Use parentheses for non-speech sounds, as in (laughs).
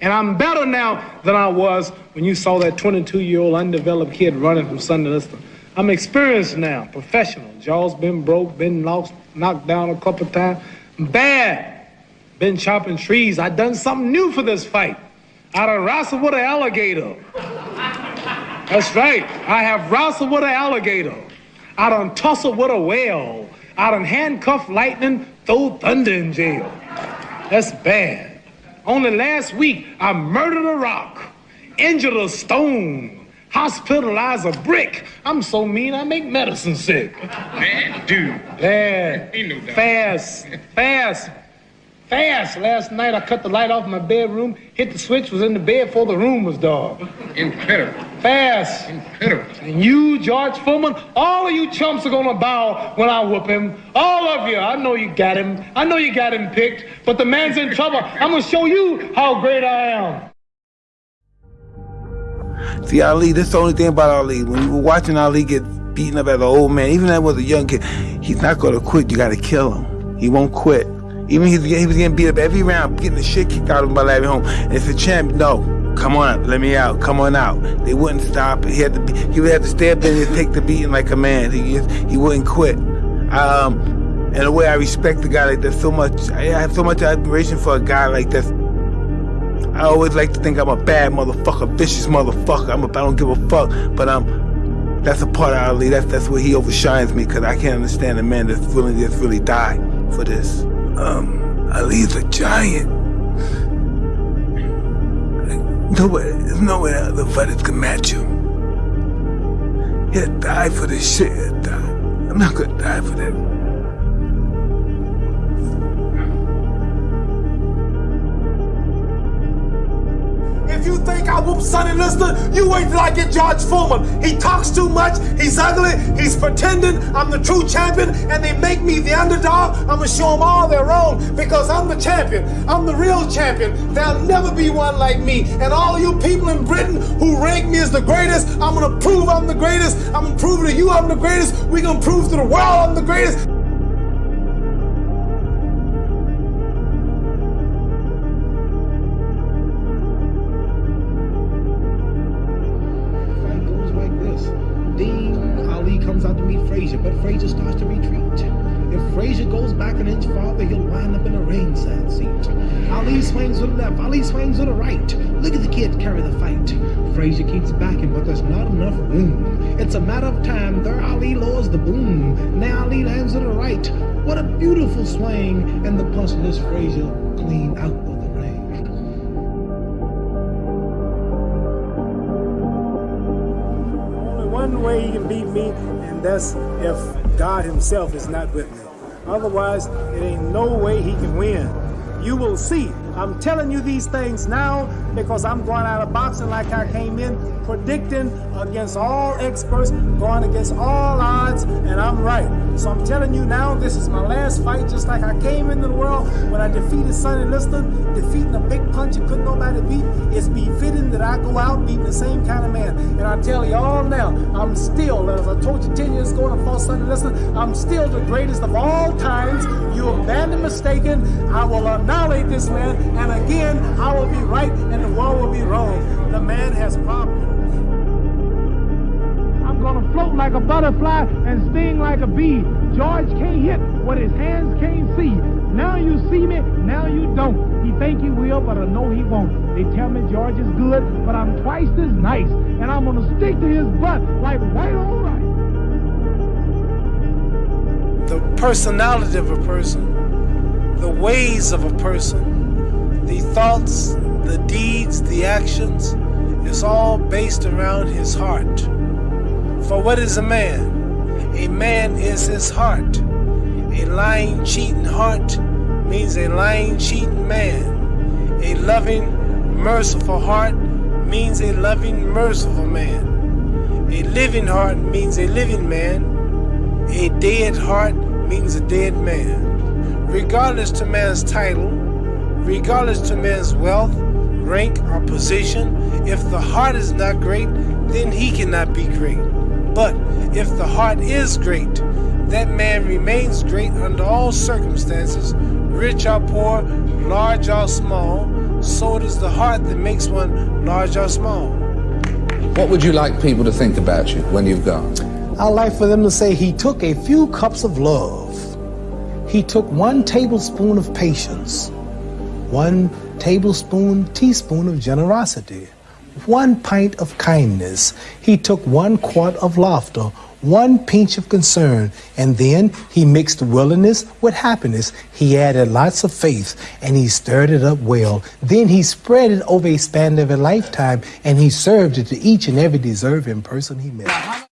And I'm better now than I was when you saw that 22 year old undeveloped kid running from Sonny Liston. I'm experienced now, professional. Jaws been broke, been knocked, knocked down a couple times. Bad. Been chopping trees. I done something new for this fight. I done wrestled with an alligator. That's right. I have wrestled with an alligator. I done tussled with a whale. I done handcuffed lightning, throw thunder in jail. That's bad. Only last week, I murdered a rock, injured a stone, hospitalized a brick. I'm so mean, I make medicine sick. Man, dude. Bad. No. Fast. Fast. Fast. Last night, I cut the light off my bedroom, hit the switch, was in the bed before the room was dark. Incredible. Fast. Incredible. And you, George Foreman, all of you chumps are gonna bow when I whoop him. All of you. I know you got him. I know you got him picked, but the man's in trouble. (laughs) I'm gonna show you how great I am. See, Ali, that's the only thing about Ali. When you were watching Ali get beaten up as an old man, even that was a young kid, he's not going to quit. You got to kill him. He won't quit. Even he was getting beat up every round, getting the shit kicked out of him by Larry Holmes. And it's a champ. No, come on, let me out. Come on out. They wouldn't stop. He had to. Be, he would have to stay up there and take the beating like a man. He he wouldn't quit. Um, in a way, I respect the guy like that so much. I have so much admiration for a guy like that. I always like to think I'm a bad motherfucker, vicious motherfucker. I'm a, I don't give a fuck, but um, that's a part of Ali. That's that's where he overshines me because I can't understand a man that's willing to really die for this. Um, Ali's a giant. Nobody, there's no way other fighters can match him. He'll die for this shit. He'll die. I'm not gonna die for that. Sonny Liston, you wait till I get George Foreman. He talks too much, he's ugly, he's pretending I'm the true champion, and they make me the underdog. I'm gonna show them all they're wrong because I'm the champion. I'm the real champion. There'll never be one like me. And all you people in Britain who rank me as the greatest, I'm gonna prove I'm the greatest. I'm gonna prove to you I'm the greatest. We're gonna prove to the world I'm the greatest. Frazier, starts to retreat. If Frazier goes back an inch farther, he'll wind up in a ringside seat. Ali swings to the left, Ali swings to the right. Look at the kid carry the fight. Frazier keeps backing, but there's not enough room. It's a matter of time. There, Ali lowers the boom. Now Ali lands to the right. What a beautiful swing, and the punch lifts Frazier clean out Way he can beat me, and that's if God himself is not with me. Otherwise, it ain't no way he can win. You will see. I'm telling you these things now because I'm going out of boxing like I came in, predicting against all experts, going against all odds, and I'm right. So I'm telling you now, this is my last fight, just like I came into the world when I defeated Sonny Liston, defeating a big puncher couldn't nobody beat. It's befitting that I go out beating the same kind of man. And I tell you all now, I'm still, as I told you 10 years ago when I fought Sonny Liston, I'm still the greatest of all times. You have badly mistaken. I will annihilate this man, and again, I will be right and the world will be wrong. The man has problems. I'm gonna float like a butterfly and sting like a bee. George can't hit what his hands can't see. Now you see me, now you don't. He think he will, but I know he won't. They tell me George is good, but I'm twice as nice, and I'm gonna stick to his butt like white on rice. the personality of a person, the ways of a person, the thoughts, the deeds, the actions, is all based around his heart. For what is a man? A man is his heart. A lying, cheating heart means a lying, cheating man. A loving, merciful heart means a loving, merciful man. A living heart means a living man. A dead heart means a dead man. Regardless to man's title, regardless to man's wealth, rank, or position, if the heart is not great, then he cannot be great. But if the heart is great, that man remains great under all circumstances, rich or poor, large or small, so it is the heart that makes one large or small. What would you like people to think about you when you've gone? I'd like for them to say he took a few cups of love. He took one tablespoon of patience, one tablespoon, teaspoon of generosity, one pint of kindness. He took one quart of laughter, one pinch of concern, and then he mixed willingness with happiness. He added lots of faith and he stirred it up well. Then he spread it over a span of a lifetime and he served it to each and every deserving person he met.